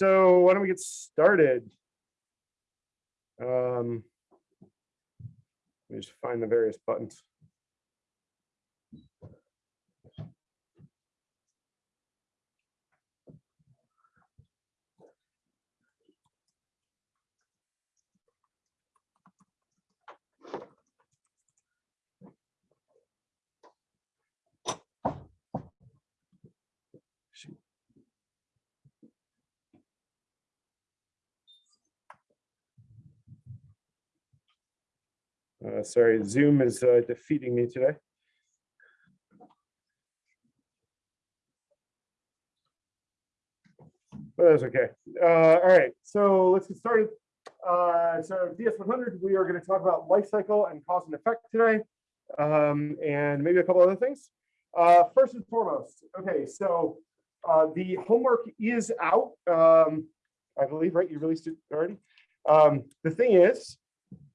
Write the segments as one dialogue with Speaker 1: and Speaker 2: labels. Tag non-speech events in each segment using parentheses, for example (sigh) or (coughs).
Speaker 1: so why don't we get started? Um, let me just find the various buttons. Uh, sorry, Zoom is uh, defeating me today. But that's okay. Uh, all right, so let's get started. Uh, so DS100, we are going to talk about life cycle and cause and effect today, um, and maybe a couple other things. Uh, first and foremost, okay, so uh, the homework is out. Um, I believe, right? You released it already. Um, the thing is,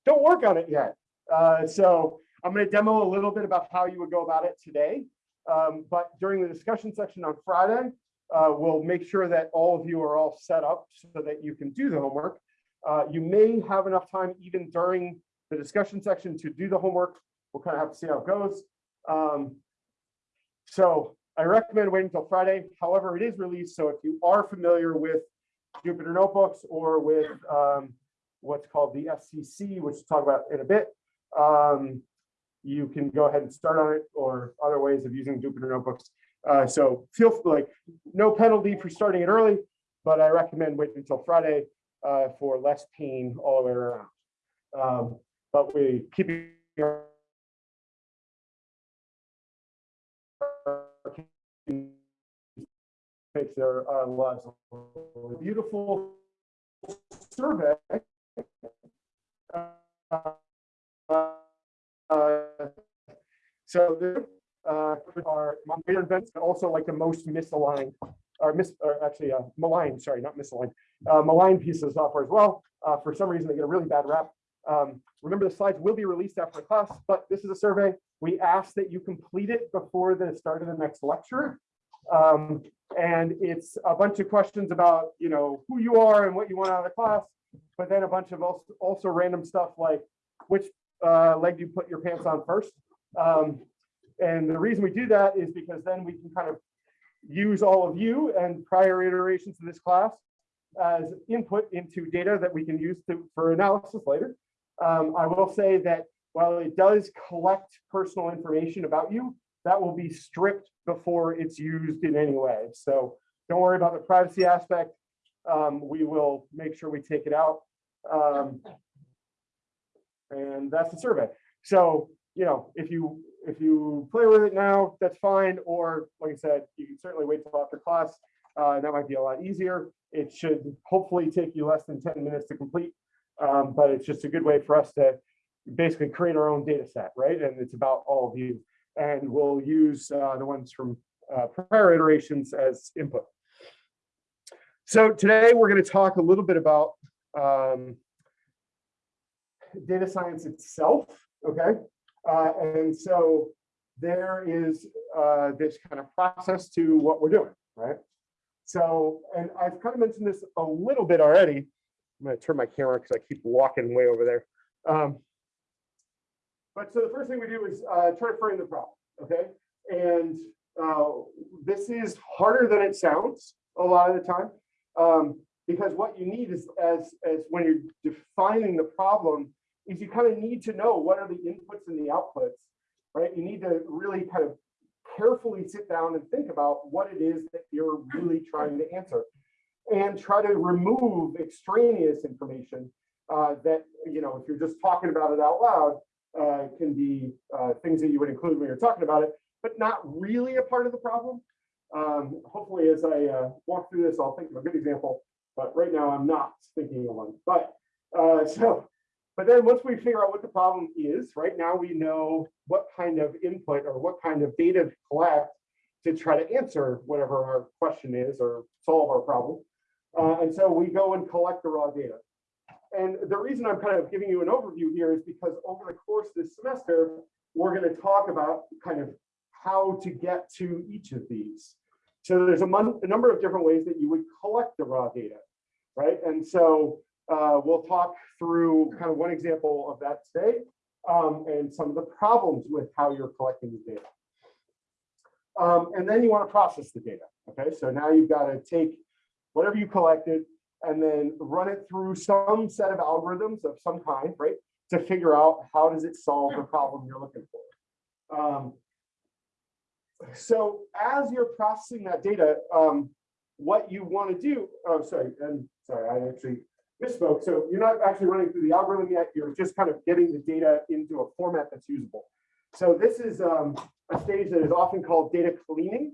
Speaker 1: don't work on it yet. Uh, so I'm going to demo a little bit about how you would go about it today. Um, but during the discussion section on Friday, uh, we'll make sure that all of you are all set up so that you can do the homework. Uh, you may have enough time even during the discussion section to do the homework. We'll kind of have to see how it goes. Um, so I recommend waiting until Friday. However, it is released. So if you are familiar with Jupyter Notebooks or with um, what's called the SCC, which we'll talk about in a bit, um, you can go ahead and start on it or other ways of using Jupyter Notebooks. Uh, so feel like no penalty for starting it early, but I recommend waiting until Friday uh, for less pain all the way around. Um, but we keep makes their uh, lives beautiful survey. Uh, so there uh, are greater events, but also like the most misaligned, or mis, or actually uh, maligned, sorry, not misaligned, uh, maligned pieces of software as well. Uh, for some reason, they get a really bad rap. Um, remember, the slides will be released after class, but this is a survey. We ask that you complete it before the start of the next lecture. Um, and it's a bunch of questions about, you know, who you are and what you want out of the class, but then a bunch of also, also random stuff like which uh, leg you put your pants on first. Um, and the reason we do that is because then we can kind of use all of you and prior iterations of this class as input into data that we can use to, for analysis later. Um, I will say that while it does collect personal information about you, that will be stripped before it's used in any way. So don't worry about the privacy aspect. Um, we will make sure we take it out. Um, and that's the survey. So, you know, if you if you play with it now, that's fine. Or like I said, you can certainly wait till after class. Uh, that might be a lot easier. It should hopefully take you less than 10 minutes to complete. Um, but it's just a good way for us to basically create our own data set, right? And it's about all of you. And we'll use uh, the ones from uh, prior iterations as input. So today we're going to talk a little bit about um, data science itself, okay? Uh, and so there is uh, this kind of process to what we're doing, right? So, and I've kind of mentioned this a little bit already. I'm going to turn my camera because I keep walking way over there. Um, but so the first thing we do is uh, try to frame the problem, okay? And uh, this is harder than it sounds a lot of the time um, because what you need is as, as when you're defining the problem, is you kind of need to know what are the inputs and the outputs, right? You need to really kind of carefully sit down and think about what it is that you're really trying to answer and try to remove extraneous information uh, that, you know, if you're just talking about it out loud, uh, can be uh, things that you would include when you're talking about it, but not really a part of the problem. Um, hopefully, as I uh, walk through this, I'll think of a good example, but right now I'm not thinking of one. But uh, (laughs) so but then once we figure out what the problem is, right now we know what kind of input or what kind of data to collect to try to answer whatever our question is or solve our problem. Uh, and so we go and collect the raw data. And the reason I'm kind of giving you an overview here is because over the course of this semester, we're going to talk about kind of how to get to each of these. So there's a, a number of different ways that you would collect the raw data. right? And so uh, we'll talk through kind of one example of that today um, and some of the problems with how you're collecting the data. Um, and then you want to process the data. Okay, so now you've got to take whatever you collected and then run it through some set of algorithms of some kind, right? To figure out how does it solve the problem you're looking for. Um, so as you're processing that data, um, what you want to do, oh, sorry, and sorry, I actually misspoke. So you're not actually running through the algorithm yet. You're just kind of getting the data into a format that's usable. So this is um, a stage that is often called data cleaning.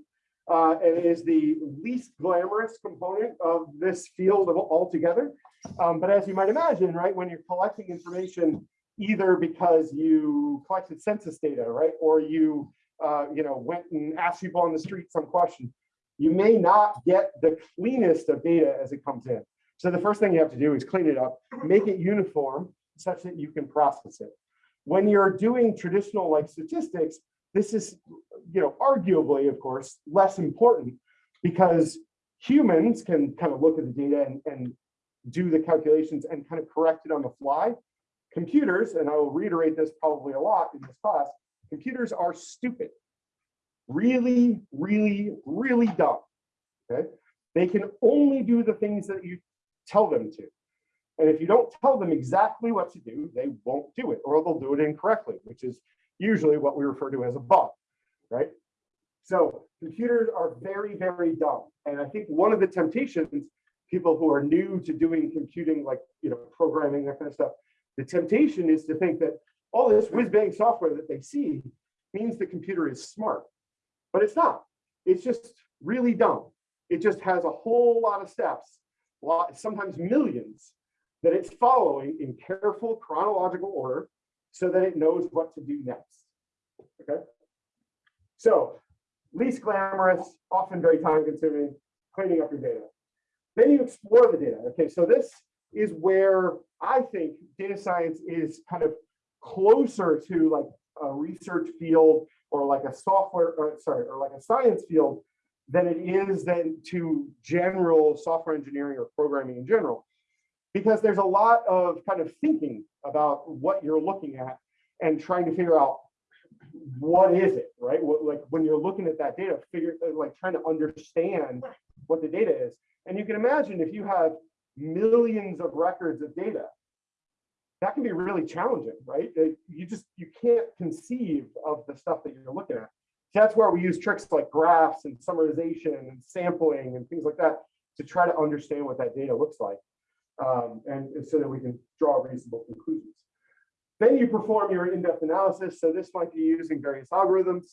Speaker 1: Uh, and is the least glamorous component of this field of altogether. Um, but as you might imagine, right, when you're collecting information, either because you collected census data, right, or you, uh, you know, went and asked people on the street some question, you may not get the cleanest of data as it comes in. So the first thing you have to do is clean it up, make it uniform such that you can process it. When you're doing traditional like statistics, this is, you know, arguably, of course, less important because humans can kind of look at the data and, and do the calculations and kind of correct it on the fly. Computers, and I will reiterate this probably a lot in this class, computers are stupid. Really, really, really dumb. Okay. They can only do the things that you tell them to. And if you don't tell them exactly what to do, they won't do it, or they'll do it incorrectly, which is usually what we refer to as a bug, right? So computers are very, very dumb. And I think one of the temptations, people who are new to doing computing, like, you know, programming, that kind of stuff, the temptation is to think that all this whiz bang software that they see means the computer is smart, but it's not. It's just really dumb. It just has a whole lot of steps, sometimes millions, that it's following in careful chronological order so that it knows what to do next. Okay. So least glamorous, often very time consuming, cleaning up your data. Then you explore the data. Okay, so this is where I think data science is kind of closer to like a research field or like a software, or sorry, or like a science field than it is then to general software engineering or programming in general because there's a lot of kind of thinking about what you're looking at and trying to figure out what is it, right? What, like when you're looking at that data, figure uh, like trying to understand what the data is. And you can imagine if you have millions of records of data, that can be really challenging, right? You just you can't conceive of the stuff that you're looking at. That's where we use tricks like graphs and summarization and sampling and things like that to try to understand what that data looks like um, and, and so that we can draw reasonable conclusions. Then you perform your in-depth analysis. So this might be using various algorithms.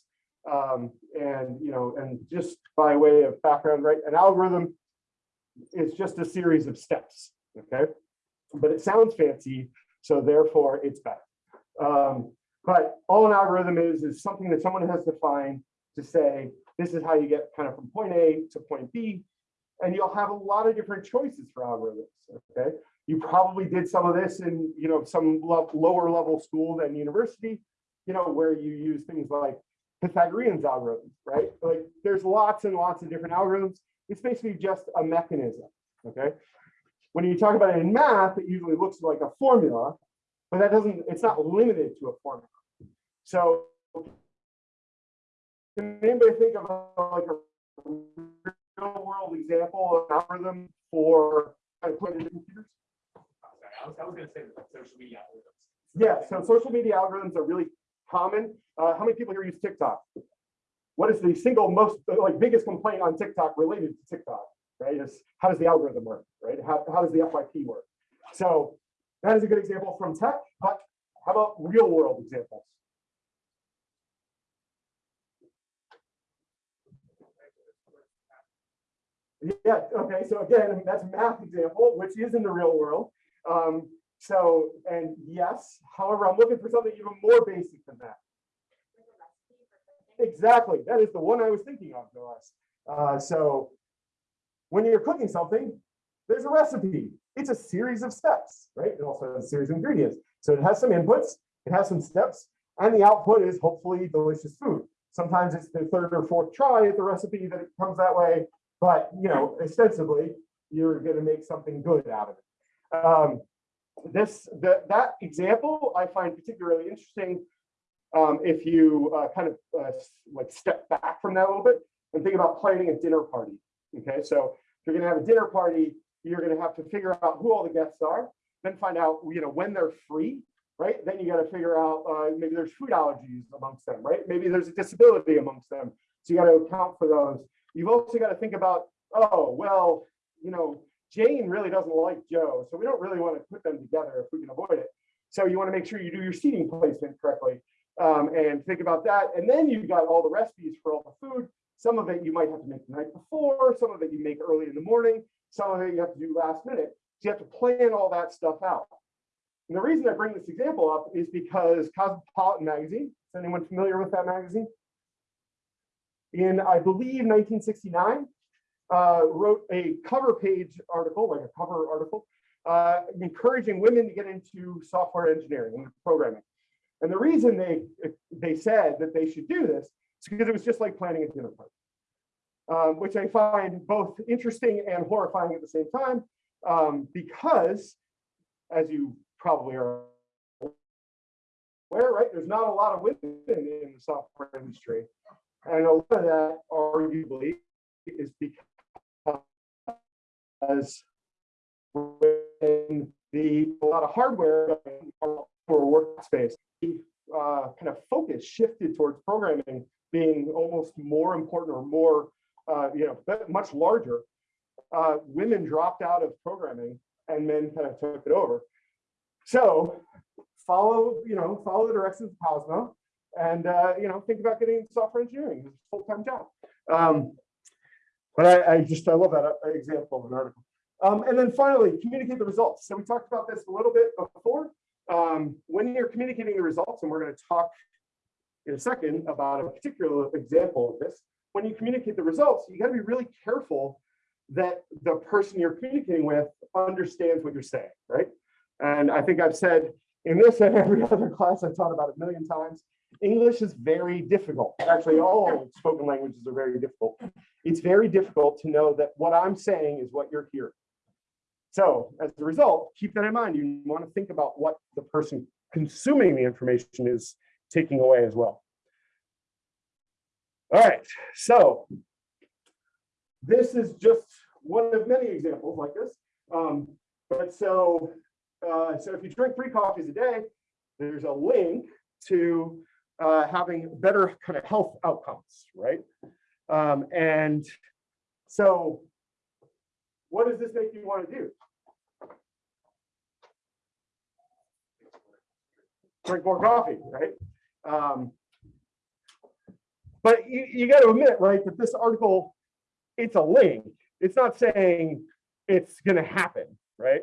Speaker 1: Um, and, you know, and just by way of background, right, an algorithm is just a series of steps, okay? But it sounds fancy, so therefore it's better. Um, but all an algorithm is, is something that someone has defined to say, this is how you get kind of from point A to point B and you'll have a lot of different choices for algorithms. Okay, you probably did some of this in you know some lower level school than university, you know, where you use things like Pythagorean's algorithms, right? Like there's lots and lots of different algorithms. It's basically just a mechanism. Okay, when you talk about it in math, it usually looks like a formula, but that doesn't. It's not limited to a formula. So can anybody think of a, like a real world example of an algorithm for putting into computers?
Speaker 2: I was, I was gonna say social media algorithms.
Speaker 1: Yeah, so social media algorithms are really common. Uh, how many people here use TikTok? What is the single most like biggest complaint on TikTok related to TikTok? Right? Is how does the algorithm work? Right? How, how does the FYP work? So that is a good example from tech, but how about real world examples? Yeah, okay, so again, that's a math example, which is in the real world. Um, so, and yes, however, I'm looking for something even more basic than that. Exactly, that is the one I was thinking of, no. Uh, so, when you're cooking something, there's a recipe. It's a series of steps, right? It also has a series of ingredients. So it has some inputs, it has some steps, and the output is hopefully delicious food. Sometimes it's the third or fourth try at the recipe that it comes that way. But, you know, ostensibly, you're gonna make something good out of it. Um, this, the, that example I find particularly interesting. Um, if you, uh, kind of, uh, like step back from that a little bit and think about planning a dinner party. Okay, so if you're gonna have a dinner party, you're gonna have to figure out who all the guests are, then find out, you know, when they're free, right? Then you gotta figure out, uh, maybe there's food allergies amongst them, right? Maybe there's a disability amongst them. So you gotta account for those. You've also gotta think about, oh, well, you know, Jane really doesn't like Joe, so we don't really want to put them together if we can avoid it. So you want to make sure you do your seating placement correctly um, and think about that. And then you've got all the recipes for all the food. Some of it you might have to make the night before, some of it you make early in the morning, some of it you have to do last minute. So you have to plan all that stuff out. And the reason I bring this example up is because Cosmopolitan magazine, is anyone familiar with that magazine? In, I believe, 1969, uh, wrote a cover page article, like a cover article, uh, encouraging women to get into software engineering and programming. And the reason they they said that they should do this is because it was just like planning a dinner party, um, which I find both interesting and horrifying at the same time, um, because, as you probably are aware, right, there's not a lot of women in the software industry, and a lot of that arguably is because when the a lot of hardware for workspace, the uh, kind of focus shifted towards programming being almost more important or more, uh, you know, much larger. Uh, women dropped out of programming and men kind of took it over. So follow, you know, follow the directions of Cosmo and, uh, you know, think about getting software engineering, it's a full-time job. Um, but I, I just, I love that uh, example of an article. Um, and then finally, communicate the results. So we talked about this a little bit before. Um, when you're communicating the results, and we're going to talk in a second about a particular example of this, when you communicate the results, you got to be really careful that the person you're communicating with understands what you're saying, right? And I think I've said in this and every (laughs) other class I've taught about a million times, English is very difficult. Actually, all spoken languages are very difficult. It's very difficult to know that what I'm saying is what you're hearing. So as a result, keep that in mind. You want to think about what the person consuming the information is taking away as well. All right, so this is just one of many examples like this. Um, but so, uh, so if you drink three coffees a day, there's a link to uh, having better kind of health outcomes, right? Um, and so what does this make you want to do? Drink more coffee, right? Um, but you, you got to admit, right, that this article, it's a link. It's not saying it's going to happen, right?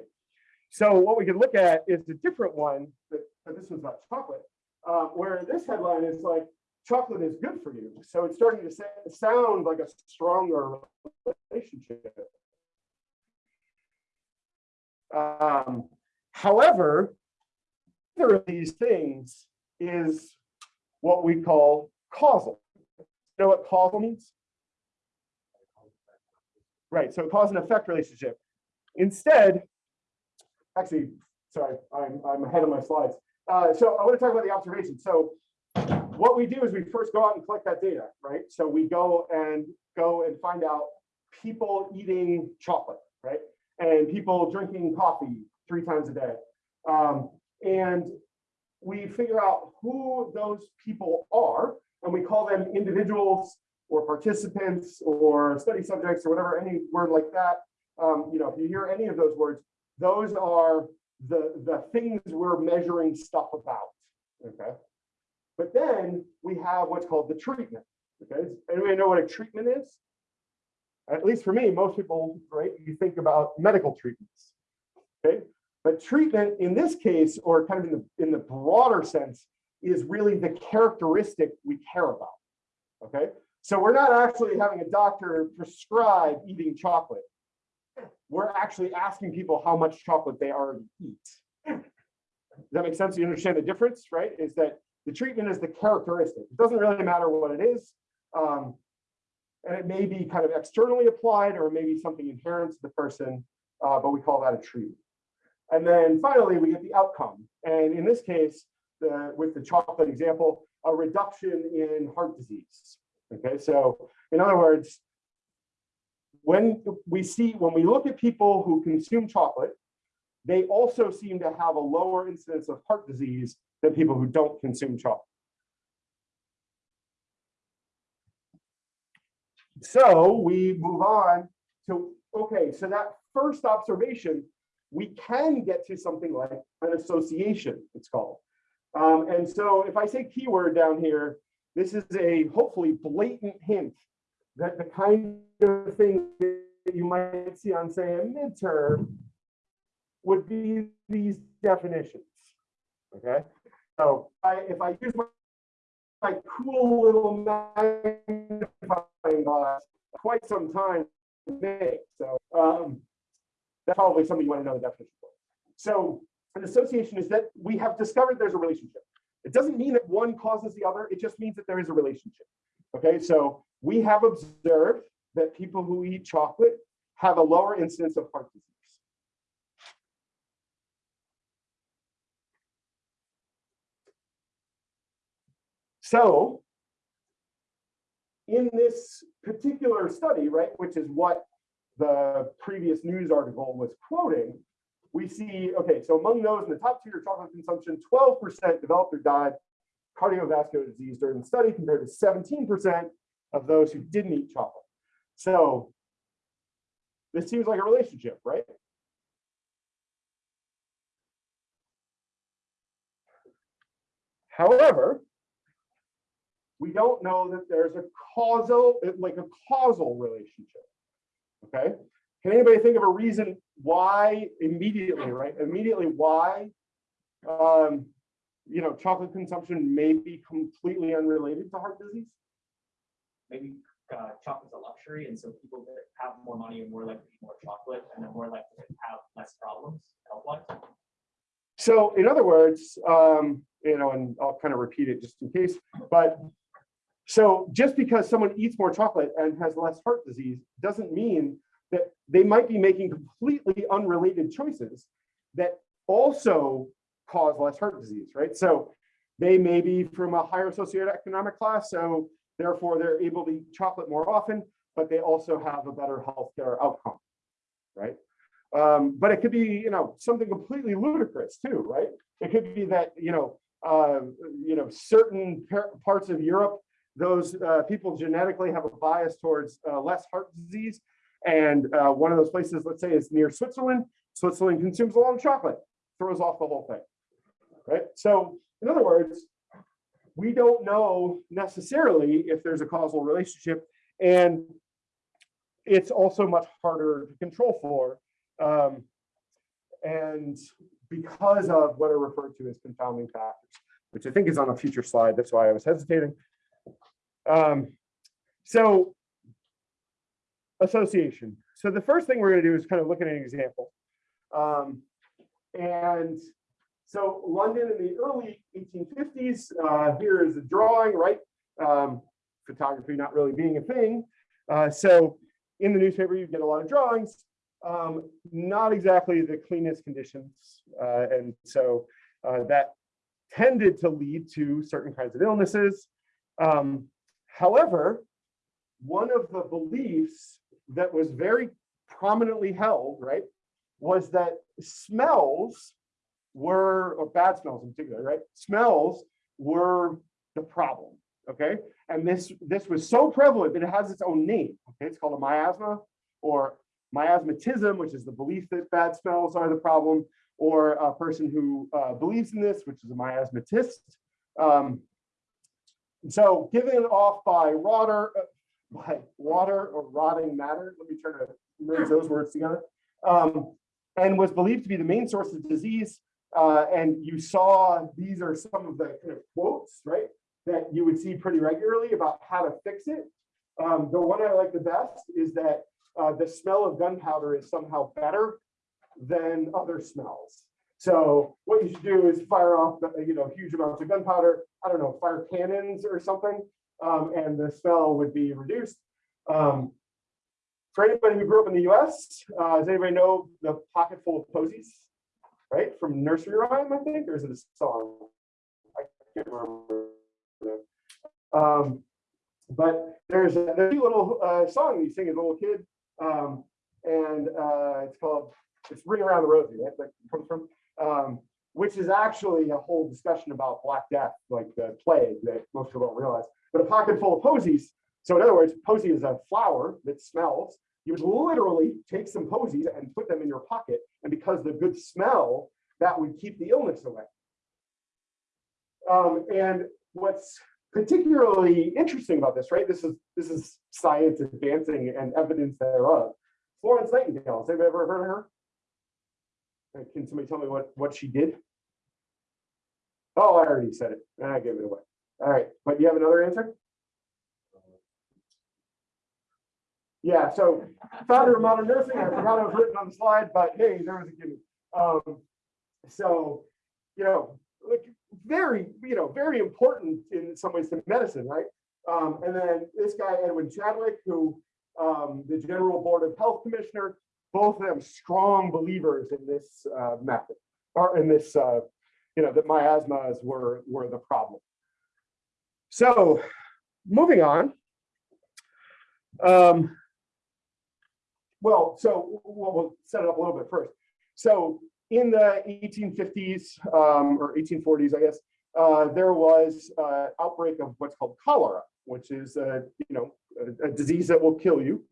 Speaker 1: So what we can look at is a different one, but, but this one's about chocolate, uh, where this headline is like, chocolate is good for you. So it's starting to sound like a stronger relationship. Um, however, either of these things is what we call causal. You know what causal means? Right, so cause and effect relationship. Instead, actually, sorry, I'm, I'm ahead of my slides. Uh, so I want to talk about the observation. So what we do is we first go out and collect that data, right? So we go and go and find out people eating chocolate, right? And people drinking coffee three times a day. Um, and we figure out who those people are, and we call them individuals or participants or study subjects or whatever, any word like that. Um, you know, if you hear any of those words, those are the, the things we're measuring stuff about, okay? But then we have what's called the treatment, okay? Does Anybody know what a treatment is? At least for me, most people, right, you think about medical treatments, okay? But treatment in this case, or kind of in the, in the broader sense, is really the characteristic we care about, okay? So we're not actually having a doctor prescribe eating chocolate. We're actually asking people how much chocolate they already eat. Does that make sense? You understand the difference, right? Is that the treatment is the characteristic. It doesn't really matter what it is. Um, and it may be kind of externally applied or maybe something inherent to the person, uh, but we call that a treatment. And then finally, we get the outcome. And in this case, the, with the chocolate example, a reduction in heart disease. Okay, so in other words, when we see, when we look at people who consume chocolate, they also seem to have a lower incidence of heart disease than people who don't consume chocolate. So we move on to, okay, so that first observation, we can get to something like an association, it's called. Um, and so if I say keyword down here, this is a hopefully blatant hint that the kind of thing that you might see on, say, a midterm would be these definitions. Okay, so I, if I use my, my cool little magnifying glass, quite some time make. So um, that's probably something you want to know the definition for. So an association is that we have discovered there's a relationship. It doesn't mean that one causes the other. It just means that there is a relationship. Okay, so we have observed that people who eat chocolate have a lower incidence of heart disease. So in this particular study, right, which is what the previous news article was quoting, we see, okay, so among those in the top tier chocolate consumption, 12% developed or died cardiovascular disease during the study compared to 17% of those who didn't eat chocolate. So this seems like a relationship, right? However, we don't know that there's a causal, like a causal relationship. Okay. Can anybody think of a reason why immediately, right? Immediately why, um, you know, chocolate consumption may be completely unrelated to heart disease?
Speaker 2: Maybe uh, chocolate's a luxury, and so people that have more money are more likely to eat more chocolate, and they're more likely to have less problems health-wise.
Speaker 1: So in other words, um, you know, and I'll kind of repeat it just in case, but so just because someone eats more chocolate and has less heart disease doesn't mean that they might be making completely unrelated choices that also cause less heart disease, right? So they may be from a higher socioeconomic class, so therefore they're able to eat chocolate more often, but they also have a better healthcare outcome, right? Um, but it could be, you know, something completely ludicrous too, right? It could be that, you know, uh, you know, certain parts of Europe those uh, people genetically have a bias towards uh, less heart disease. And uh, one of those places, let's say, is near Switzerland. Switzerland consumes a lot of chocolate, throws off the whole thing, right? So in other words, we don't know necessarily if there's a causal relationship, and it's also much harder to control for. Um, and because of what are referred to as confounding factors, which I think is on a future slide. That's why I was hesitating. Um, so association. So the first thing we're going to do is kind of look at an example. Um, and so London in the early 1850s, uh, here is a drawing, right? Um, photography not really being a thing. Uh, so in the newspaper, you get a lot of drawings, um, not exactly the cleanest conditions. Uh, and so uh, that tended to lead to certain kinds of illnesses. Um, However, one of the beliefs that was very prominently held, right, was that smells were, or bad smells in particular, right, smells were the problem, okay? And this, this was so prevalent that it has its own name, okay? It's called a miasma or miasmatism, which is the belief that bad smells are the problem, or a person who uh, believes in this, which is a miasmatist. Um, so given off by water, uh, by water or rotting matter, let me try to merge those words together, um, and was believed to be the main source of disease. Uh, and you saw these are some of the kind of quotes, right, that you would see pretty regularly about how to fix it. Um, the one I like the best is that uh, the smell of gunpowder is somehow better than other smells. So what you should do is fire off, you know, huge amounts of gunpowder. I don't know, fire cannons or something, um, and the smell would be reduced. Um, for anybody who grew up in the US, uh, does anybody know the pocket full of posies? Right, from nursery rhyme, I think, or is it a song? I can't remember. Um, but there's a, there's a little uh, song you sing as a little kid, um, and uh, it's called "It's Ring Around the Rosie," right? That comes from, um, which is actually a whole discussion about Black Death, like the plague that most people don't realize. But a pocket full of posies. So in other words, posy is a flower that smells. You would literally take some posies and put them in your pocket, and because the good smell, that would keep the illness away. Um, and what's particularly interesting about this, right? This is this is science advancing and evidence thereof. Florence Nightingale, has anybody ever heard of her? Uh, Can somebody tell me what what she did? Oh, I already said it. I gave it away. All right, but do you have another answer? Yeah, so founder of modern nursing, I forgot it was written on the slide, but hey, there was a gimme. Um, so, you know, like very, you know, very important in some ways to medicine, right? Um, and then this guy, Edwin Chadwick, who um, the General Board of Health Commissioner, both of them strong believers in this uh, method, or in this, uh, you know, that miasmas were were the problem. So, moving on. Um, well, so we'll, we'll set it up a little bit first. So in the 1850s um, or 1840s, I guess, uh, there was uh, outbreak of what's called cholera, which is a, you know a, a disease that will kill you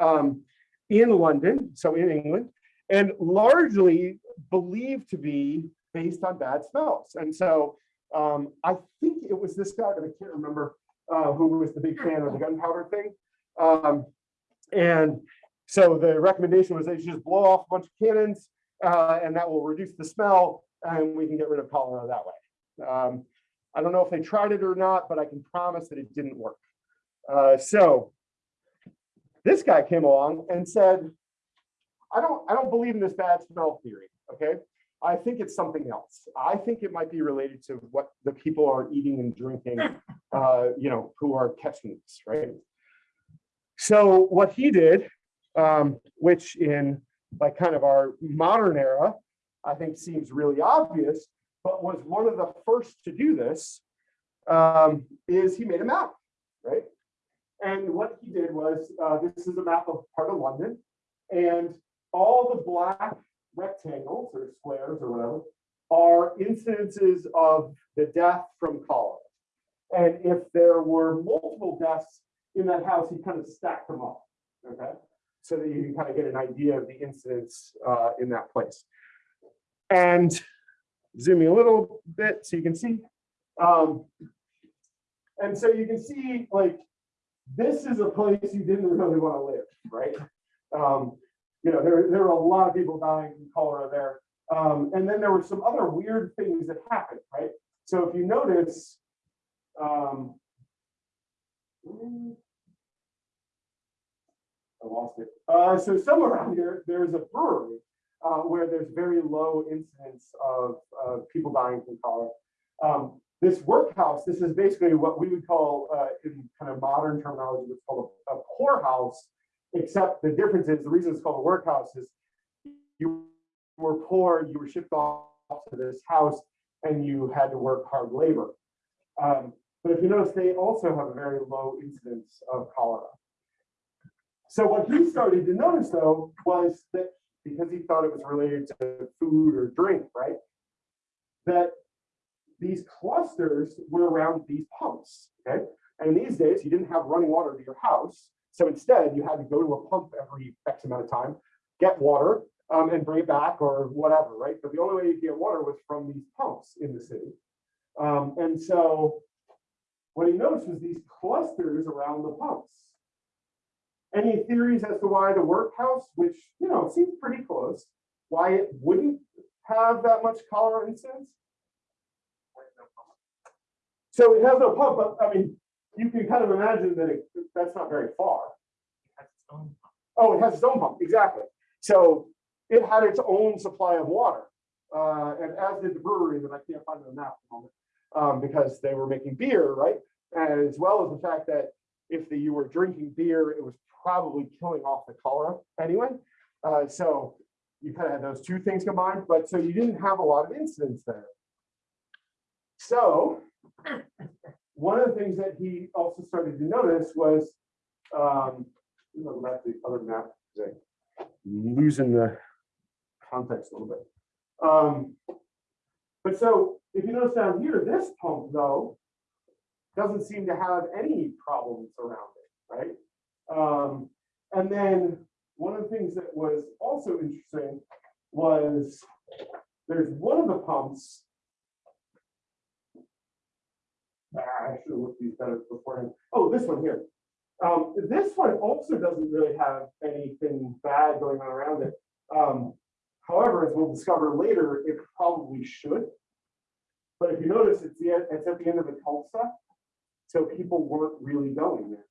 Speaker 1: um, in London, so in England, and largely believed to be based on bad smells. And so um, I think it was this guy, I can't remember uh, who was the big fan of the gunpowder thing. Um, and so the recommendation was they should just blow off a bunch of cannons uh, and that will reduce the smell and we can get rid of cholera that way. Um, I don't know if they tried it or not, but I can promise that it didn't work. Uh, so this guy came along and said, I don't, I don't believe in this bad smell theory, okay? I think it's something else. I think it might be related to what the people are eating and drinking, uh, you know, who are catching this, right? So what he did, um, which in like kind of our modern era, I think seems really obvious, but was one of the first to do this, um, is he made a map, right? And what he did was, uh, this is a map of part of London, and all the black rectangles or squares or whatever are incidences of the death from cholera. And if there were multiple deaths in that house, he kind of stacked them up, okay? So that you can kind of get an idea of the incidents uh, in that place. And zooming a little bit so you can see. Um, and so you can see like, this is a place you didn't really want to live, right? Um, you know, there, there were a lot of people dying from cholera there. Um, and then there were some other weird things that happened, right? So if you notice, um, Uh, so somewhere around here, there's a brewery uh, where there's very low incidence of uh, people dying from cholera. Um, this workhouse, this is basically what we would call, uh, in kind of modern terminology, what's called a, a poorhouse, except the difference is the reason it's called a workhouse is you were poor, you were shipped off to this house, and you had to work hard labor. Um, but if you notice, they also have a very low incidence of cholera. So what he started to notice though was that because he thought it was related to food or drink, right? That these clusters were around these pumps, okay? And these days, you didn't have running water to your house. So instead, you had to go to a pump every X amount of time, get water, um, and bring it back or whatever, right? But the only way you get water was from these pumps in the city. Um, and so what he noticed was these clusters around the pumps. Any theories as to why the workhouse, which, you know, seems pretty close, why it wouldn't have that much cholera incidence? So it has no pump, but I mean, you can kind of imagine that it, that's not very far.
Speaker 2: Has its own pump.
Speaker 1: Oh, it has its own pump, exactly. So it had its own supply of water. Uh, and as did the brewery that I can't find on the map at the moment, um, because they were making beer, right? As well as the fact that if the, you were drinking beer, it was probably killing off the cholera anyway. Uh, so you kind of had those two things combined, but so you didn't have a lot of incidents there. So (coughs) one of the things that he also started to notice was, um, back the other map, losing the context a little bit. Um, but so if you notice down here, this pump though, doesn't seem to have any problems around it, right? Um, and then one of the things that was also interesting was there's one of the pumps. Ah, I should have looked these better beforehand. Oh, this one here. Um, this one also doesn't really have anything bad going on around it. Um, however, as we'll discover later, it probably should. But if you notice, it's the, it's at the end of the cul-de-sac. So people weren't really going there.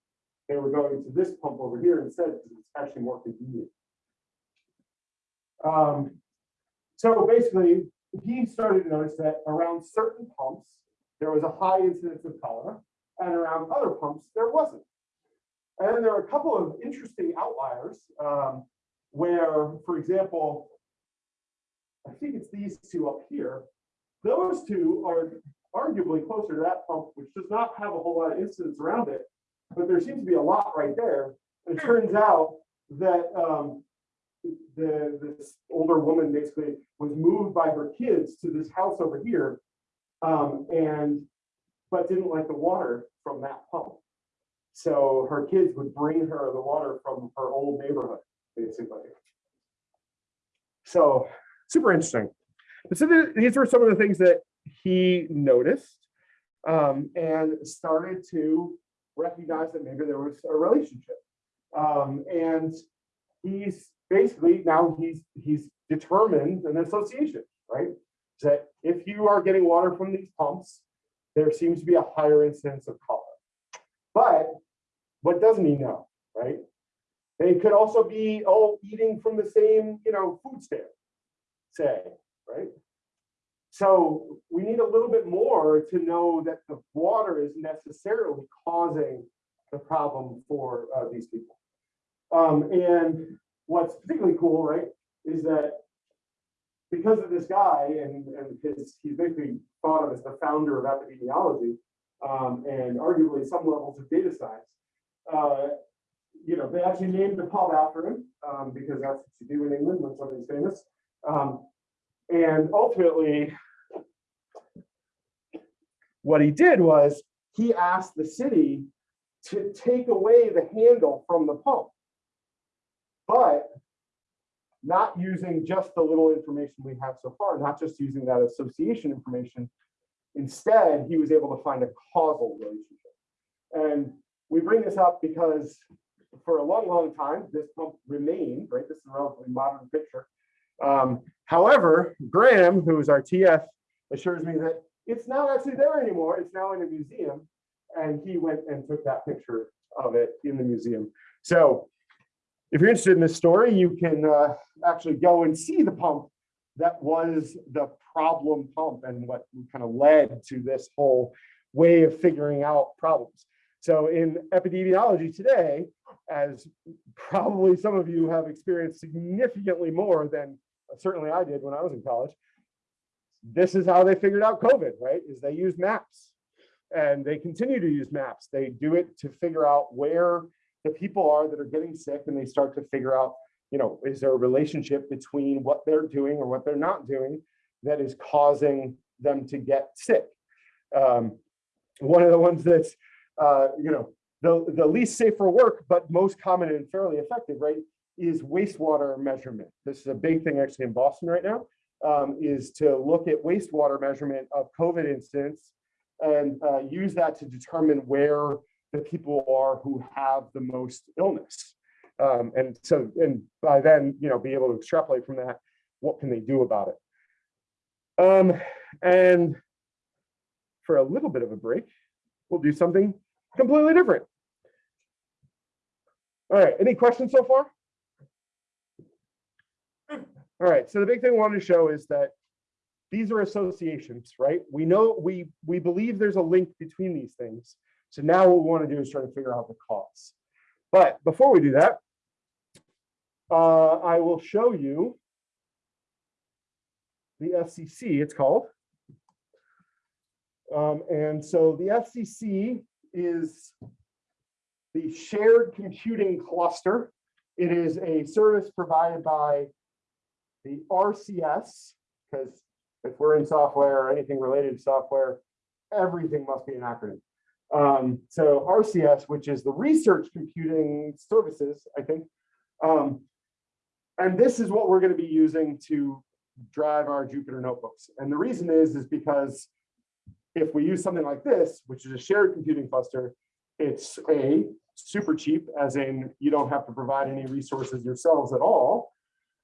Speaker 1: They were going to this pump over here instead, because it's actually more convenient. Um, so basically, he started to notice that around certain pumps, there was a high incidence of cholera, and around other pumps, there wasn't. And then there are a couple of interesting outliers, um, where, for example, I think it's these two up here. Those two are arguably closer to that pump, which does not have a whole lot of incidents around it, but there seems to be a lot right there. It turns out that um, the this older woman basically was moved by her kids to this house over here, um, and but didn't like the water from that pump. So her kids would bring her the water from her old neighborhood, basically. So super interesting. So these were some of the things that he noticed um, and started to recognize that maybe there was a relationship. Um, and he's basically now he's he's determined an association, right? That if you are getting water from these pumps, there seems to be a higher incidence of cholera. But what doesn't he know, right? They could also be all eating from the same, you know, food stand, say, right? So we need a little bit more to know that the water is necessarily causing the problem for uh, these people. Um, and what's particularly cool, right, is that because of this guy and, and his, he's basically thought of as the founder of epidemiology um, and arguably some levels of data science. Uh, you know, they actually named the pub after him um, because that's what you do in England when somebody's famous. Um, and ultimately, what he did was he asked the city to take away the handle from the pump. But not using just the little information we have so far, not just using that association information. Instead, he was able to find a causal relationship. And we bring this up because for a long, long time, this pump remained, right? This is a relatively modern picture. Um, however, Graham, who is our TF, assures me that it's not actually there anymore. It's now in a museum. And he went and took that picture of it in the museum. So if you're interested in this story, you can uh, actually go and see the pump that was the problem pump and what kind of led to this whole way of figuring out problems. So in epidemiology today, as probably some of you have experienced significantly more than certainly I did when I was in college, this is how they figured out COVID, right? Is they use maps and they continue to use maps. They do it to figure out where the people are that are getting sick and they start to figure out, you know, is there a relationship between what they're doing or what they're not doing that is causing them to get sick. Um, one of the ones that's, uh, you know, the, the least safe for work, but most common and fairly effective, right, is wastewater measurement. This is a big thing actually in Boston right now, um, is to look at wastewater measurement of COVID incidents and uh, use that to determine where the people are who have the most illness. Um, and so, and by then, you know, be able to extrapolate from that, what can they do about it? Um, and for a little bit of a break, we'll do something completely different. All right, any questions so far? All right, so the big thing I wanted to show is that these are associations, right? We know we we believe there's a link between these things, So now what we want to do is try to figure out the cause. But before we do that, uh, I will show you the SCC, it's called. Um, and so the SCC is the shared computing cluster. It is a service provided by the RCS, because if we're in software or anything related to software, everything must be an acronym. Um, so RCS, which is the Research Computing Services, I think. Um, and this is what we're going to be using to drive our Jupyter notebooks. And the reason is, is because if we use something like this, which is a shared computing cluster, it's a super cheap, as in you don't have to provide any resources yourselves at all.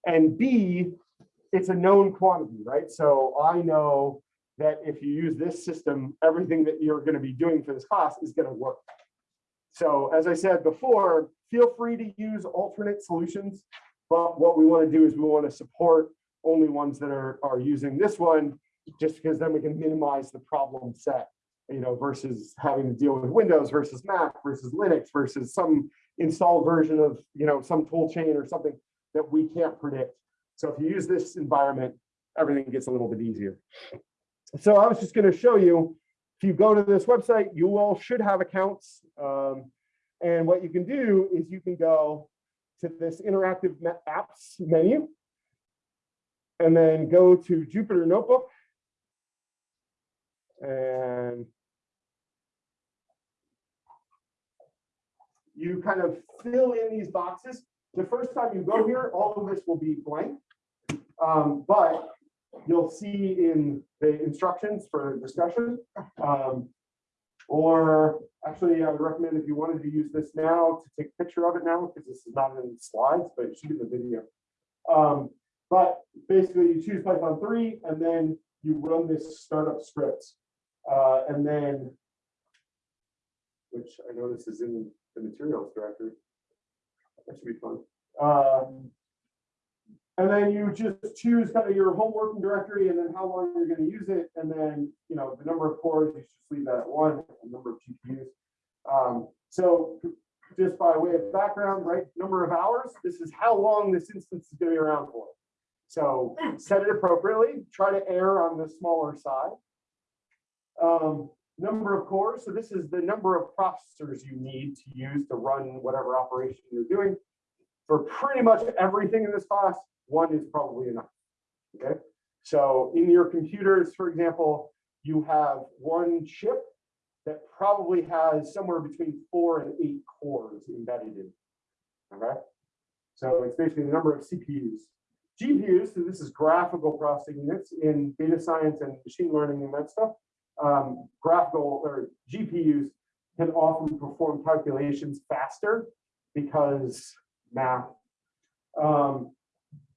Speaker 1: And B, it's a known quantity, right? So I know that if you use this system, everything that you're going to be doing for this class is going to work. So as I said before, feel free to use alternate solutions. But what we want to do is we want to support only ones that are, are using this one, just because then we can minimize the problem set, you know, versus having to deal with Windows versus Mac versus Linux versus some installed version of, you know, some tool chain or something that we can't predict. So if you use this environment, everything gets a little bit easier. So I was just going to show you, if you go to this website, you all should have accounts. Um, and what you can do is you can go to this interactive apps menu and then go to Jupyter Notebook. And you kind of fill in these boxes. The first time you go here, all of this will be blank. Um, but you'll see in the instructions for discussion. um, Or actually, I would recommend if you wanted to use this now to take a picture of it now, because this is not in slides, but it should be the video. Um, But basically you choose Python three and then you run this startup script. Uh, and then which I know this is in the materials directory. That should be fun. Um, and then you just choose kind of your home working directory and then how long you're going to use it. And then, you know, the number of cores, you just leave that at one, the number of GPUs. Um, so just by way of background, right, number of hours, this is how long this instance is going to be around for. So set it appropriately, try to err on the smaller side. Um, number of cores, so this is the number of processors you need to use to run whatever operation you're doing. For pretty much everything in this class, one is probably enough. Okay, so in your computers, for example, you have one chip that probably has somewhere between four and eight cores embedded in. Okay, so it's basically the number of CPUs. GPUs, so this is graphical processing units in data science and machine learning and that stuff. Um, graphical or GPUs can often perform calculations faster because math. Um,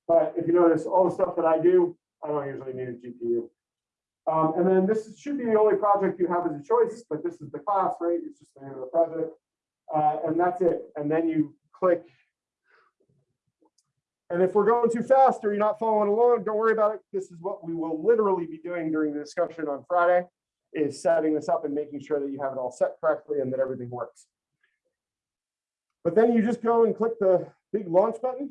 Speaker 1: but if you notice, all the stuff that I do, I don't usually need a GPU. Um, and then this should be the only project you have as a choice, but this is the class, right? It's just the name of the project. Uh, and that's it. And then you click. And if we're going too fast or you're not following along, don't worry about it. This is what we will literally be doing during the discussion on Friday, is setting this up and making sure that you have it all set correctly and that everything works. But then you just go and click the big launch button.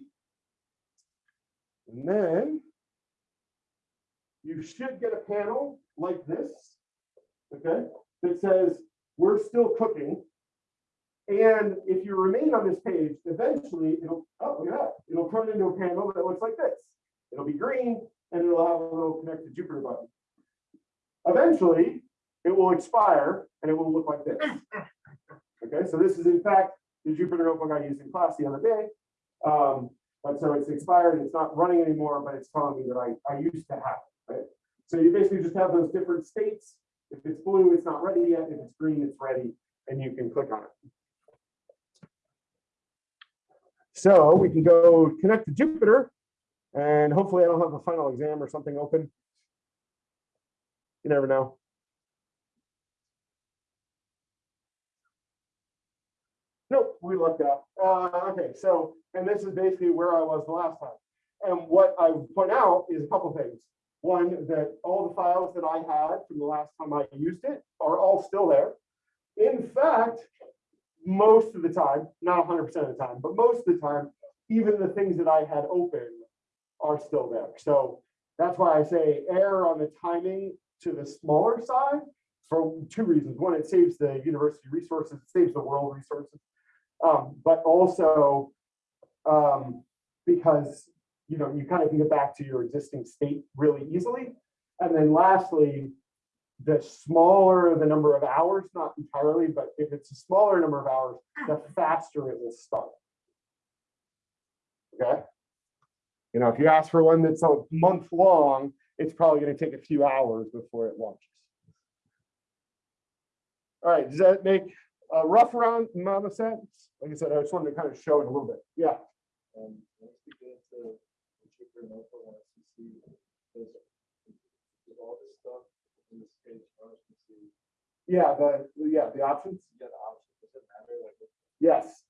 Speaker 1: And then you should get a panel like this, okay, that says, we're still cooking. And if you remain on this page, eventually it'll, oh, look at that, it'll turn into a panel that looks like this. It'll be green and it'll have a little connect to Jupyter button. Eventually, it will expire and it will look like this. (laughs) Okay, so this is in fact the Jupyter notebook I used in class the other day. Um, but so it's expired, it's not running anymore, but it's telling me that I, I used to have it, right? So you basically just have those different states. If it's blue, it's not ready yet. If it's green, it's ready, and you can click on it. So we can go connect to Jupyter, and hopefully I don't have a final exam or something open. You never know. We lucked out. Uh, okay, so, and this is basically where I was the last time. And what I point out is a couple things. One, that all the files that I had from the last time I used it are all still there. in fact, most of the time, not hundred percent of the time, but most of the time, even the things that I had open are still there. So that's why I say err on the timing to the smaller side for two reasons. One, it saves the university resources, it saves the world resources. Um, but also, um, because, you know, you kind of can get back to your existing state really easily. And then lastly, the smaller the number of hours, not entirely, but if it's a smaller number of hours, the faster it will start. Okay? You know, if you ask for one that's a month long, it's probably gonna take a few hours before it launches. All right, does that make a rough round amount of sense? Like I said, I just wanted to kind of show it a little bit. Yeah,
Speaker 3: And once we get into the cheaper and upper ones, you see, there's, there's all this stuff in this page, ours, you see,
Speaker 1: yeah, the, yeah, the options.
Speaker 3: you got options, does it matter, like,
Speaker 1: Yes.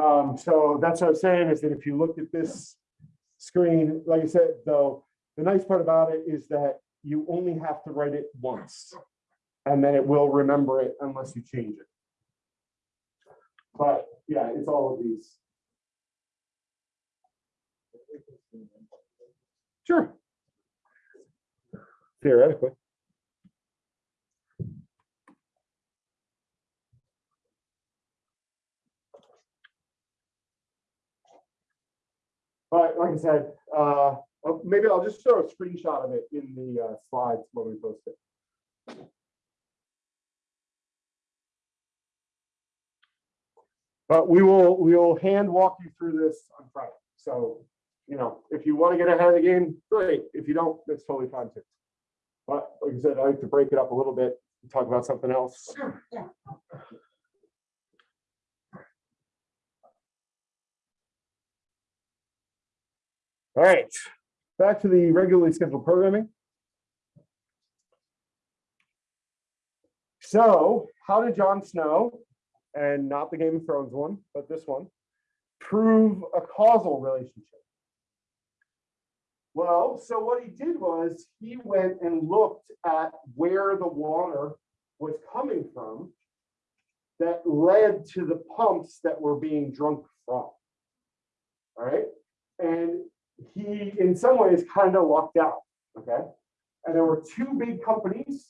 Speaker 1: Um, so that's what I'm saying is that if you look at this screen, like I said, though, the nice part about it is that you only have to write it once. And then it will remember it unless you change it. But yeah, it's all of these. Sure. Theoretically. But like I said, uh, uh, maybe I'll just show a screenshot of it in the uh, slides when we post it. But we will, we will hand walk you through this on Friday. So you know, if you want to get ahead of the game, great. If you don't, that's totally fine too. But like I said, I like to break it up a little bit, and talk about something else. Sure, yeah. All right, back to the regularly scheduled programming. So how did John Snow, and not the Game of Thrones one, but this one, prove a causal relationship? Well, so what he did was he went and looked at where the water was coming from that led to the pumps that were being drunk from. All right. And he, in some ways, kind of lucked out. Okay. And there were two big companies,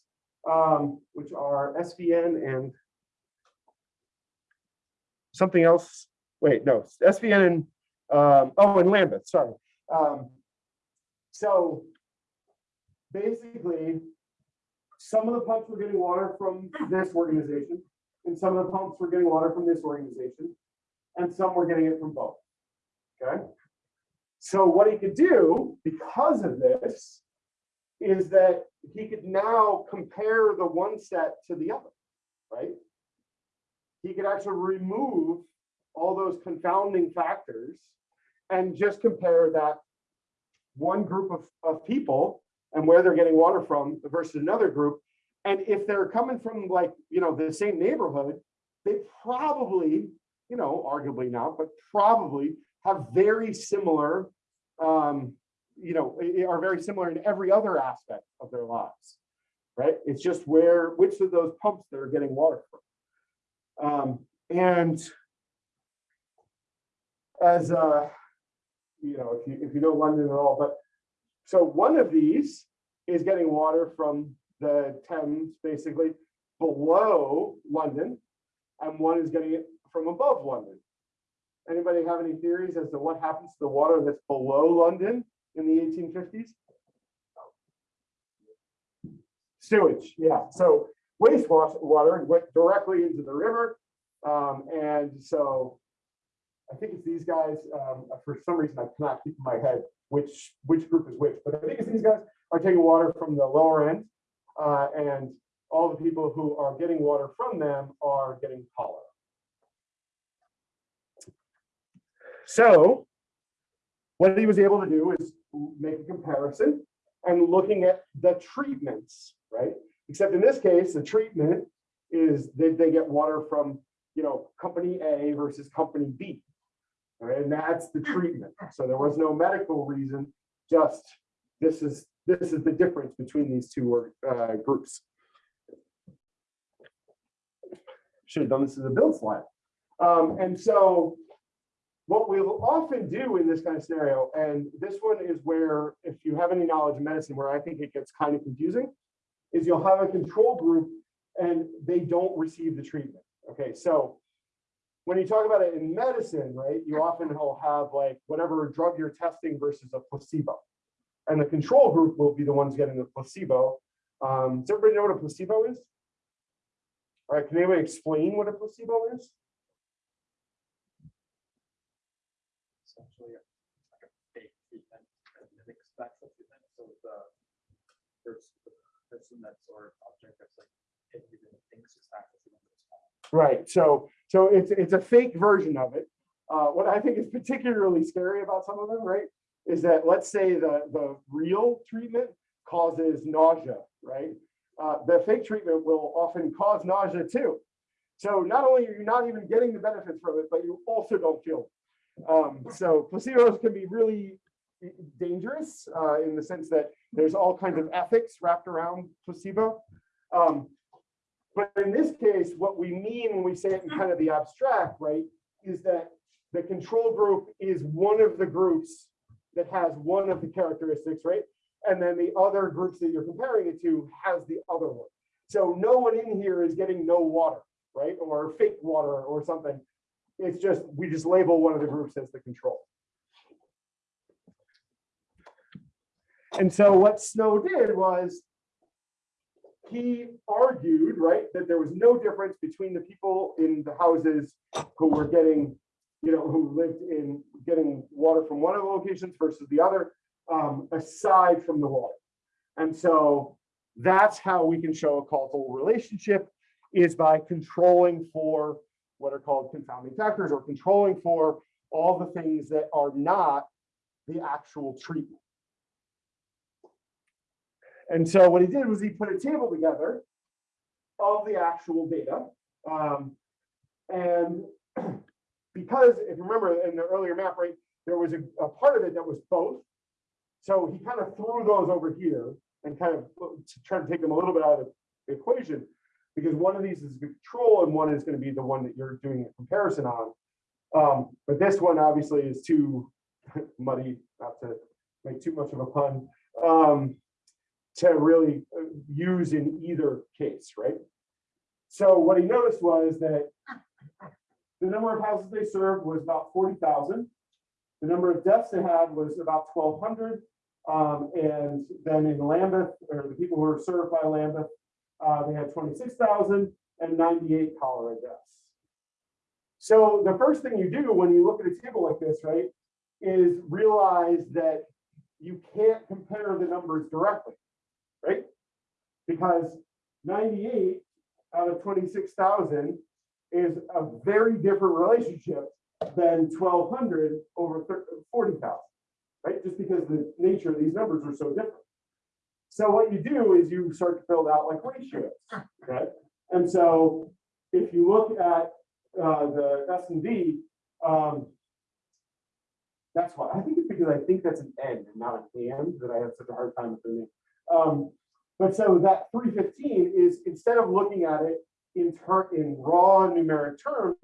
Speaker 1: um, which are SVN and something else. Wait, no, SVN and, um, oh, and Lambeth, sorry. Um, so basically, some of the pumps were getting water from this organization, and some of the pumps were getting water from this organization, and some were getting it from both. Okay? So what he could do because of this is that he could now compare the one set to the other, right? He could actually remove all those confounding factors and just compare that one group of, of people and where they're getting water from versus another group. And if they're coming from like, you know, the same neighborhood, they probably, you know, arguably not, but probably have very similar, um, you know, are very similar in every other aspect of their lives, right? It's just where, which of those pumps they're getting water from. Um, and as, uh, you know, if you, if you know London at all, but so one of these is getting water from the Thames, basically below London, and one is getting it from above London. Anybody have any theories as to what happens to the water that's below London in the eighteen fifties? Sewage, yeah, so wastewater water went directly into the river. Um, and so I think it's these guys, um, for some reason I cannot keep in my head which, which group is which, but I think it's these guys are taking water from the lower end. Uh, and all the people who are getting water from them are getting cholera. So what he was able to do is make a comparison and looking at the treatments, right? Except in this case, the treatment is that they get water from, you know, company A versus company B. Right, and that's the treatment. So there was no medical reason, just this is, this is the difference between these two uh, groups. should have done this as a build slide. Um, and so what we'll often do in this kind of scenario, and this one is where, if you have any knowledge of medicine, where I think it gets kind of confusing, is you'll have a control group and they don't receive the treatment. Okay, so when you talk about it in medicine, right, you often will have like whatever drug you're testing versus a placebo. And the control group will be the ones getting the placebo. Um, does everybody know what a placebo is? All right, can anybody explain what a placebo is?
Speaker 3: essentially like a fake treatment. So the person, that's or object that's like thinks.
Speaker 1: Right, so, so it's, it's a fake version of it. Uh, what I think is particularly scary about some of them, right? Is that, let's say the, the real treatment causes nausea, right? Uh, the fake treatment will often cause nausea too. So not only are you not even getting the benefits from it, but you also don't feel. Um, so placebos can be really dangerous, uh, in the sense that there's all kinds of ethics wrapped around placebo. Um, but in this case, what we mean when we say it in kind of the abstract, right, is that the control group is one of the groups that has one of the characteristics, right? And then the other groups that you're comparing it to has the other one. So no one in here is getting no water, right? Or fake water or something. It's just, we just label one of the groups as the control. And so what Snow did was he argued, right, that there was no difference between the people in the houses who were getting, you know, who lived in getting water from one of the locations versus the other, um, aside from the water. And so that's how we can show a causal relationship is by controlling for what are called confounding factors or controlling for all the things that are not the actual treatment. And so what he did was he put a table together of the actual data. Um, and (clears throat) because if you remember in the earlier map, right, there was a, a part of it that was both. So he kind of threw those over here and kind of to try to take them a little bit out of the equation because one of these is the control and one is going to be the one that you're doing a comparison on. Um, but this one obviously is too (laughs) muddy, not to make too much of a pun. Um, to really uh, use in either case, right? So what he noticed was that the number of houses they served was about 40,000. The number of deaths they had was about 1,200. Um, and then in Lambeth, or the people who were served by Lambeth, uh, they had 26,000 and 98 cholera deaths. So the first thing you do when you look at a table like this, right, is realize that you can't compare the numbers directly right? Because 98 out of 26,000 is a very different relationship than 1,200 over 40,000, right? Just because the nature of these numbers are so different. So what you do is you start to build out like ratios, okay? And so if you look at uh, the S and D, um, that's why I think it's because I think that's an N and not an and that I have such a hard time with the name. Um, but so that 315 is instead of looking at it in turn in raw numeric terms,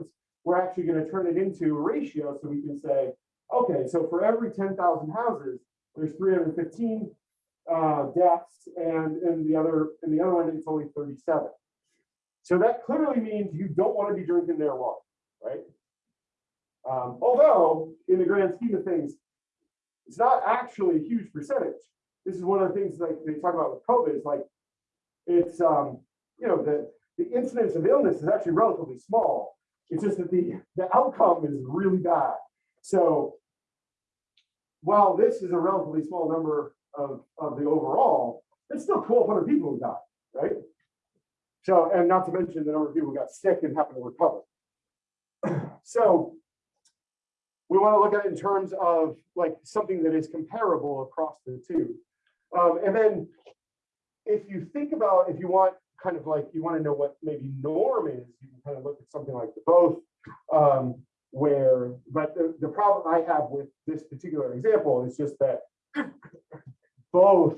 Speaker 1: we're actually going to turn it into a ratio. So we can say, okay, so for every 10,000 houses, there's 315 uh, deaths, and in the other in the other one, it's only 37. So that clearly means you don't want to be drinking their water, right? Um, although in the grand scheme of things, it's not actually a huge percentage this is one of the things like they talk about with COVID is like, it's, um, you know, the, the incidence of illness is actually relatively small. It's just that the, the outcome is really bad. So while this is a relatively small number of, of the overall, it's still 1,200 people who died, right? So, and not to mention the number of people who got sick and happened to recover. (clears throat) So we want to look at it in terms of like something that is comparable across the two. Um, and then if you think about, if you want kind of like, you want to know what maybe norm is, you can kind of look at something like the both, um, where, but the, the problem I have with this particular example is just that (coughs) both,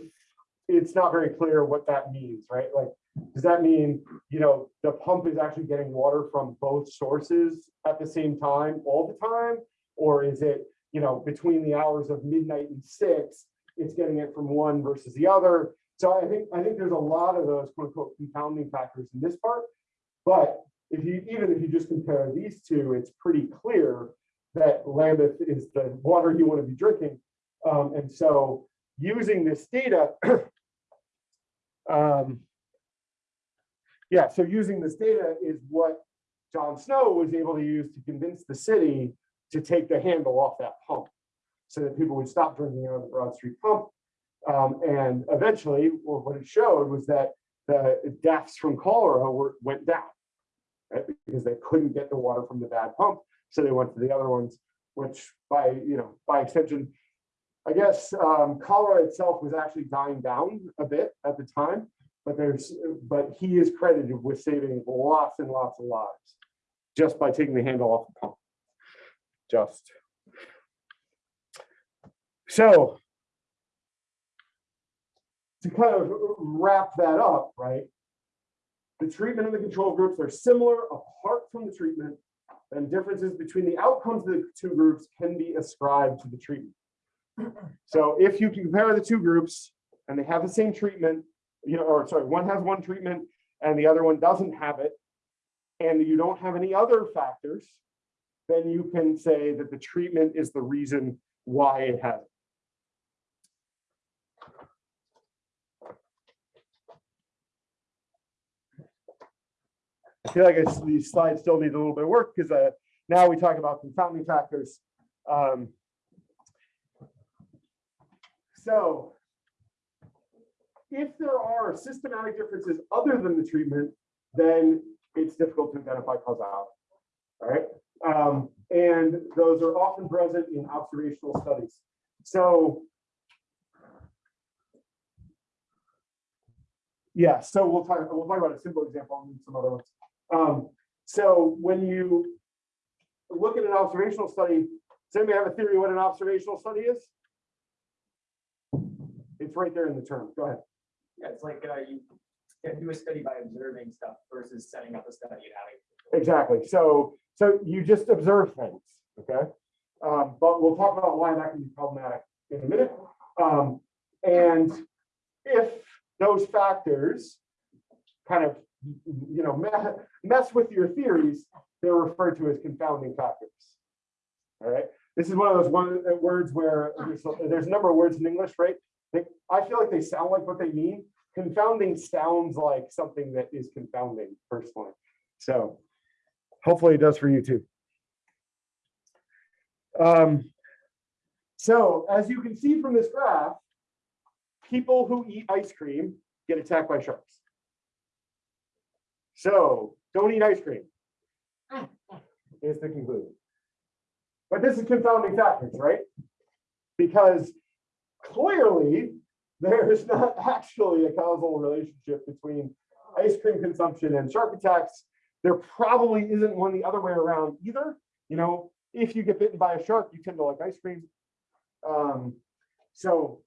Speaker 1: it's not very clear what that means, right? Like, does that mean you know, the pump is actually getting water from both sources at the same time, all the time? Or is it, you know, between the hours of midnight and six, it's getting it from one versus the other? So I think, I think there's a lot of those quote unquote compounding factors in this part. But if you, even if you just compare these two, it's pretty clear that Lambeth is the water you want to be drinking. Um, and so using this data, (clears throat) um, yeah, so using this data is what John Snow was able to use to convince the city to take the handle off that pump so that people would stop drinking out of the Broad Street pump. Um, and eventually, well, what it showed was that the deaths from cholera were, went down, right? Because they couldn't get the water from the bad pump, so they went to the other ones, which by, you know, by extension, I guess um, cholera itself was actually dying down a bit at the time, but there's, but he is credited with saving lots and lots of lives just by taking the handle off the pump. Just. So to kind of wrap that up, right? The treatment and the control groups are similar apart from the treatment and differences between the outcomes of the two groups can be ascribed to the treatment. So if you can compare the two groups and they have the same treatment, you know, or sorry, one has one treatment and the other one doesn't have it, and you don't have any other factors, then you can say that the treatment is the reason why it has it. I feel like it's- these slides still need a little bit of work because uh, now we talk about confounding factors. Um, so if there are systematic differences other than the treatment, then it's difficult to identify causality. All right. Um, and those are often present in observational studies. So yeah, so we'll talk, we'll talk about a simple example and some other ones. Um, so when you look at an observational study, does anybody have a theory what an observational study is? It's right there in the term. Go ahead.
Speaker 2: Yeah, it's like, uh, you can do a study by observing stuff versus setting up a study and having.
Speaker 1: Exactly. So, so you just observe things, okay? Um, but we'll talk about why that can be problematic in a minute. Um, and if those factors kind of, you know, mess with your theories, they're referred to as confounding factors. All right. This is one of those one uh, words where there's, a- there's a number of words in English, right? They, I feel like they sound like what they mean. Confounding sounds like something that is confounding personally. So hopefully it does for you too. Um, so as you can see from this graph, people who eat ice cream get attacked by sharks. So don't eat ice cream. Is the conclusion. But this is confounding factors, right? Because clearly there is not (laughs) actually a causal relationship between ice cream consumption and shark attacks. There probably isn't one the other way around either. You know, if you get bitten by a shark, you tend to like ice cream. Um, so,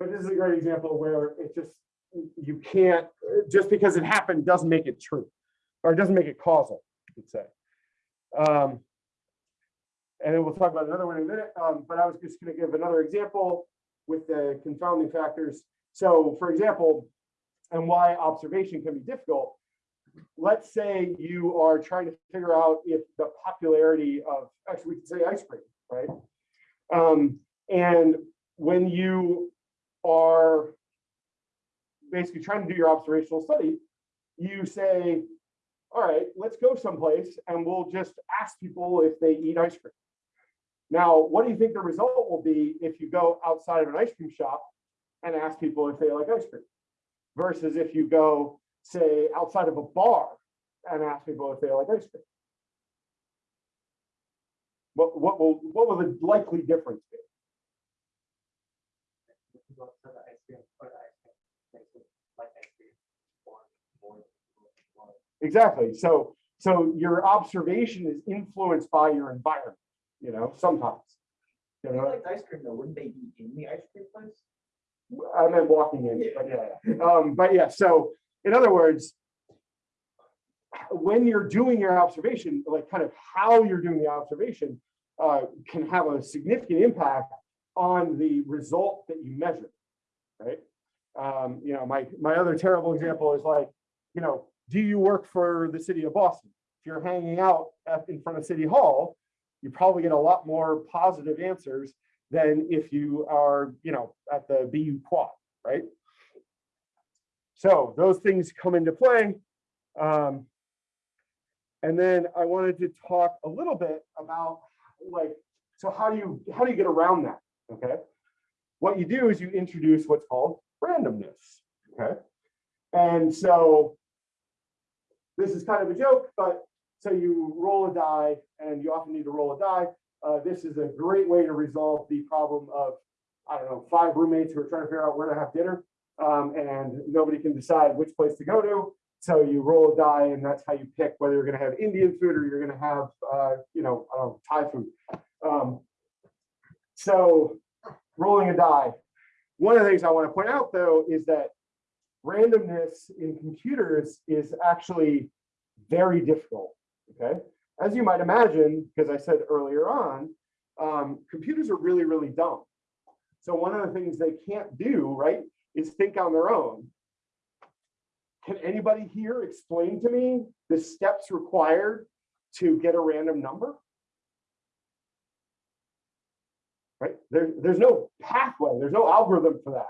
Speaker 1: but this is a great example where it just, you can't, just because it happened doesn't make it true. Or doesn't make it causal, you'd say. Um, and then we'll talk about another one in a minute, um, but I was just gonna give another example with the confounding factors. So for example, and why observation can be difficult. Let's say you are trying to figure out if the popularity of, actually, we could say ice cream, right? Um, and when you are basically trying to do your observational study, you say, all right, let's go someplace and we'll just ask people if they eat ice cream. Now, what do you think the result will be if you go outside of an ice cream shop and ask people if they like ice cream? Versus if you go, say, outside of a bar and ask people if they like ice cream? What, what will, what will the likely difference be?
Speaker 2: Go to the ice cream, or the ice cream, place with, like ice cream, or more- more- more.
Speaker 1: Exactly. So, so your observation is influenced by your environment, you know, sometimes. You know,
Speaker 2: liked ice cream though, wouldn't they be in the ice cream place?
Speaker 1: I meant walking in, but yeah, um, but yeah, so in other words. when you're doing your observation, like kind of how you're doing the observation uh, can have a significant impact on the result that you measure, right? Um, you know, my, my other terrible example is like, you know, do you work for the city of Boston? If you're hanging out in front of City Hall, you probably get a lot more positive answers than if you are, you know, at the BU quad, right? So those things come into play. Um, and then I wanted to talk a little bit about like, so how do you, how do you get around that? Okay. What you do is you introduce what's called randomness. Okay. And so this is kind of a joke, but so you roll a die and you often need to roll a die. Uh, this is a great way to resolve the problem of, I don't know, five roommates who are trying to figure out where to have dinner. Um, and nobody can decide which place to go to. So you roll a die and that's how you pick whether you're gonna have Indian food or you're gonna have, uh, you know, I don't know, Thai food. Um, so rolling a die. One of the things I wanna point out though is that randomness in computers is actually very difficult, okay? As you might imagine, because I said earlier on, um, computers are really, really dumb. So one of the things they can't do, right, is think on their own. Can anybody here explain to me the steps required to get a random number? Right, there, there's no pathway, there's no algorithm for that.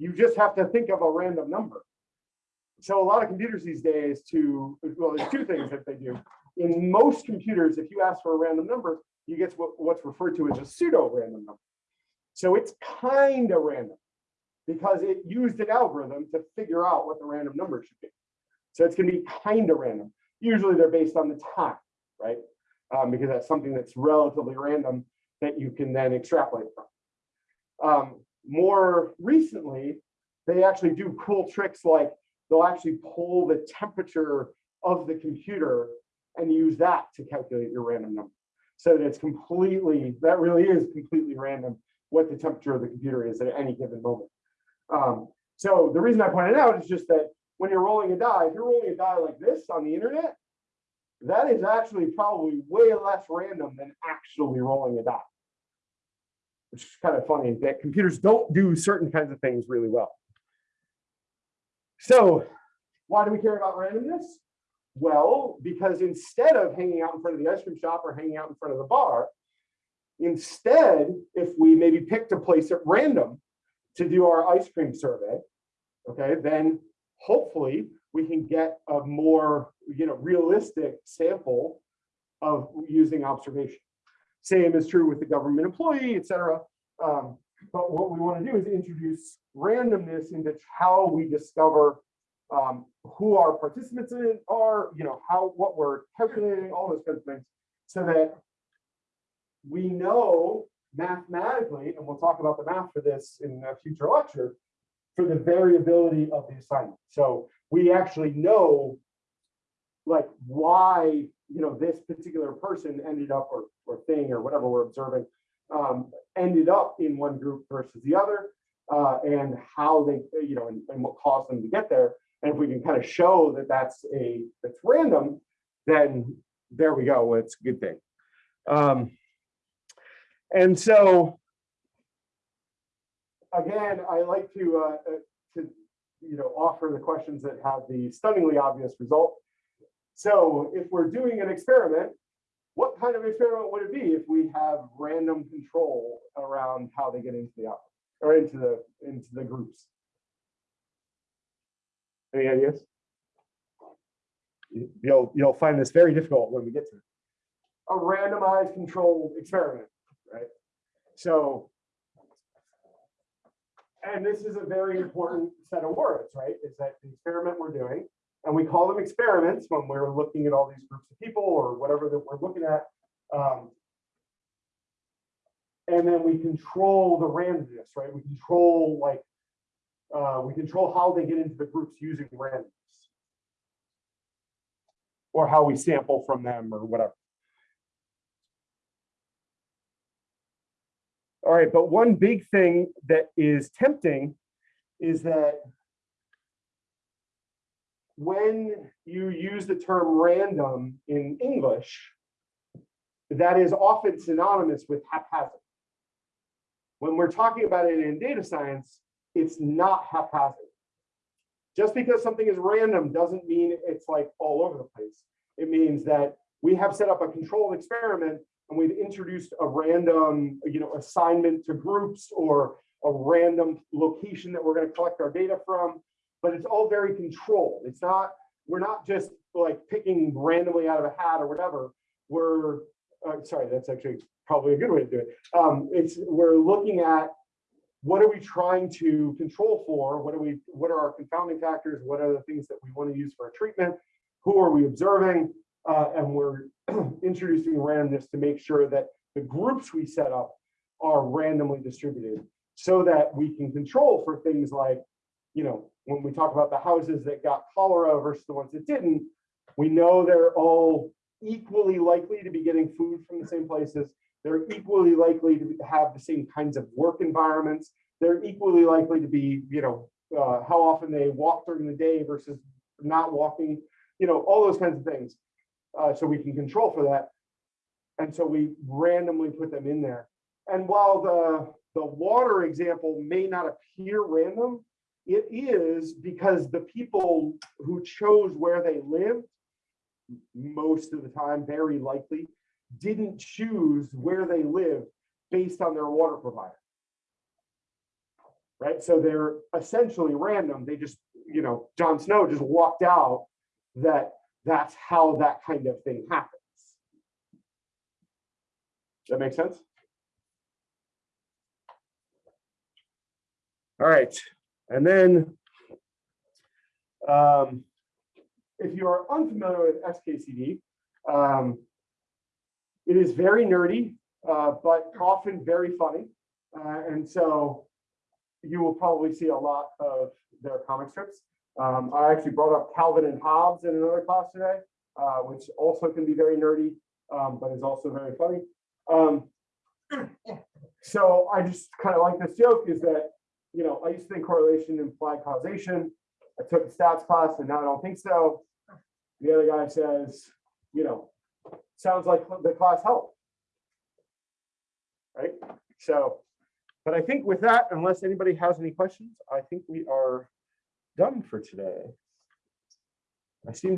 Speaker 1: You just have to think of a random number. So a lot of computers these days to, well, there's two things that they do. In most computers, if you ask for a random number, you get what, what's referred to as a pseudo random number. So it's kind of random because it used an algorithm to figure out what the random number should be. So it's going to be kind of random. Usually they're based on the time, right? Um, because that's something that's relatively random that you can then extrapolate from. Um, more recently, they actually do cool tricks like they'll actually pull the temperature of the computer and use that to calculate your random number. So that it's completely, that really is completely random what the temperature of the computer is at any given moment. Um, so the reason I pointed out is just that when you're rolling a die, if you're rolling a die like this on the internet, that is actually probably way less random than actually rolling a die. Which is kind of funny that computers don't do certain kinds of things really well. So why do we care about randomness? Well, because instead of hanging out in front of the ice cream shop or hanging out in front of the bar, instead, if we maybe picked a place at random to do our ice cream survey, okay, then hopefully we can get a more, you know, realistic sample of using observation. Same is true with the government employee, et cetera. Um, but what we want to do is introduce randomness into how we discover um, who our participants in are, you know, how, what we're calculating, all those kinds of things, so that we know mathematically, and we'll talk about the math for this in a future lecture, for the variability of the assignment. So we actually know like why, you know, this particular person ended up or, or thing or whatever we're observing um, ended up in one group versus the other uh, and how they, you know, and, and what caused them to get there. And if we can kind of show that that's a, that's random, then there we go. It's a good thing. Um, and so, again, I like to, uh, uh, to, you know, offer the questions that have the stunningly obvious result. So if we're doing an experiment, what kind of experiment would it be if we have random control around how they get into the or into the into the groups? Any ideas? You- You'll you'll find this very difficult when we get to it. A randomized controlled experiment, right? So, and this is a very important set of words, right? Is that the experiment we're doing, and we call them experiments when we're looking at all these groups of people or whatever that we're looking at. Um, and then we control the randomness, right? We control like, uh, we control how they get into the groups using randomness. Or how we sample from them or whatever. All right, but one big thing that is tempting is that when you use the term random in English, that is often synonymous with haphazard. When we're talking about it in data science, it's not haphazard. Just because something is random doesn't mean it's like all over the place. It means that we have set up a controlled experiment and we've introduced a random, you know, assignment to groups or a random location that we're going to collect our data from, but it's all very controlled. It's not, we're not just like picking randomly out of a hat or whatever. We're, uh, sorry, that's actually probably a good way to do it. Um, it's, we're looking at what are we trying to control for? What are we, what are our confounding factors? What are the things that we want to use for a treatment? Who are we observing? Uh, and we're (clears throat) introducing randomness to make sure that the groups we set up are randomly distributed so that we can control for things like, you know, when we talk about the houses that got cholera versus the ones that didn't, we know they're all equally likely to be getting food from the same places. They're equally likely to have the same kinds of work environments. They're equally likely to be, you know, uh, how often they walk during the day versus not walking, you know, all those kinds of things. Uh, so we can control for that. And so we randomly put them in there. And while the, the water example may not appear random, it is because the people who chose where they lived, most of the time, very likely, didn't choose where they live based on their water provider. Right, so they're essentially random. They just, you know, John Snow just walked out that that's how that kind of thing happens. That makes sense? All right, and then um, if you are unfamiliar with XKCD, um, it is very nerdy, uh, but often very funny. Uh, and so you will probably see a lot of their comic strips. Um, I actually brought up Calvin and Hobbes in another class today, uh, which also can be very nerdy, um, but is also very funny. Um, (coughs) so I just kind of like this joke is that, you know, I used to think correlation implied causation. I took a stats class and now I don't think so. The other guy says, you know, sounds like the class helped. Right? So, but I think with that, unless anybody has any questions, I think we are done for today. I seem